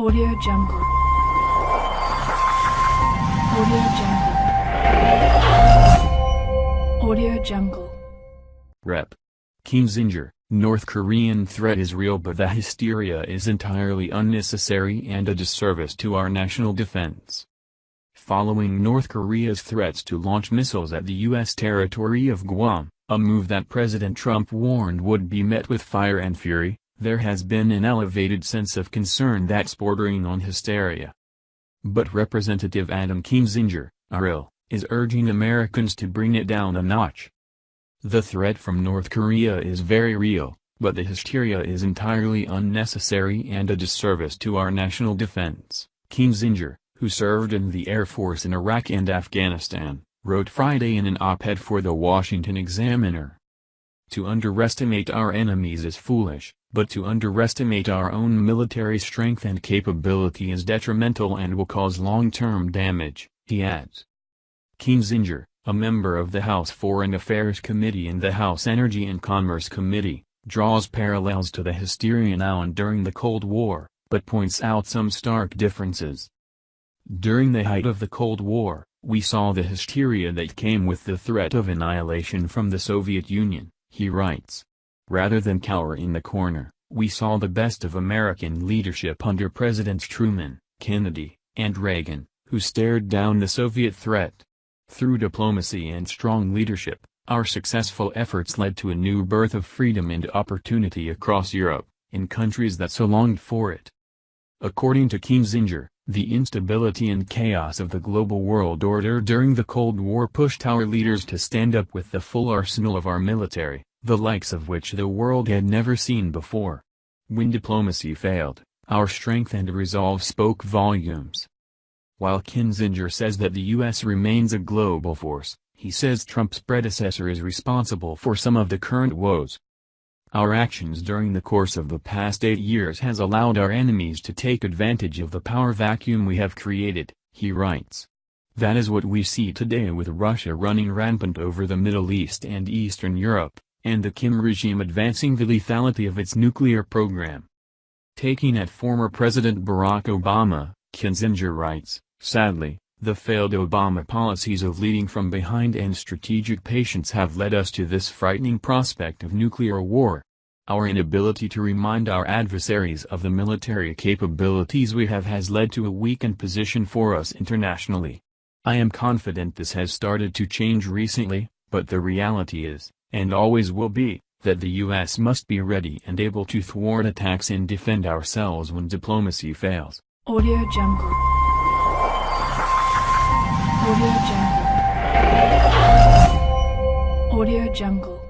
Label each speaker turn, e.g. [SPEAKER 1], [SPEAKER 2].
[SPEAKER 1] Audio Jungle. Audio Jungle. Audio Jungle.
[SPEAKER 2] Rep. Kinzinger, North Korean threat is real but the hysteria is entirely unnecessary and a disservice to our national defense. Following North Korea's threats to launch missiles at the U.S. territory of Guam, a move that President Trump warned would be met with fire and fury, there has been an elevated sense of concern that's bordering on hysteria. But Representative Adam Kinzinger, RL, is urging Americans to bring it down a notch. The threat from North Korea is very real, but the hysteria is entirely unnecessary and a disservice to our national defense. Kinzinger, who served in the Air Force in Iraq and Afghanistan, wrote Friday in an op-ed for the Washington Examiner. To underestimate our enemies is foolish, but to underestimate our own military strength and capability is detrimental and will cause long-term damage, he adds. Kinzinger, a member of the House Foreign Affairs Committee and the House Energy and Commerce Committee, draws parallels to the hysteria now and during the Cold War, but points out some stark differences. During the height of the Cold War, we saw the hysteria that came with the threat of annihilation from the Soviet Union, he writes. Rather than cower in the corner, we saw the best of American leadership under Presidents Truman, Kennedy, and Reagan, who stared down the Soviet threat. Through diplomacy and strong leadership, our successful efforts led to a new birth of freedom and opportunity across Europe, in countries that so longed for it. According to Kinzinger, the instability and chaos of the global world order during the Cold War pushed our leaders to stand up with the full arsenal of our military, the likes of which the world had never seen before. When diplomacy failed, our strength and resolve spoke volumes. While Kinzinger says that the U.S. remains a global force, he says Trump's predecessor is responsible for some of the current woes. Our actions during the course of the past eight years has allowed our enemies to take advantage of the power vacuum we have created, he writes. That is what we see today with Russia running rampant over the Middle East and Eastern Europe, and the Kim regime advancing the lethality of its nuclear program. Taking at former President Barack Obama, Kinzinger writes, sadly, the failed Obama policies of leading from behind and strategic patience have led us to this frightening prospect of nuclear war. Our inability to remind our adversaries of the military capabilities we have has led to a weakened position for us internationally. I am confident this has started to change recently, but the reality is, and always will be, that the U.S. must be ready and able to thwart attacks and defend ourselves when diplomacy fails.
[SPEAKER 1] Audio Jungle. Audio Jungle. Audio Jungle.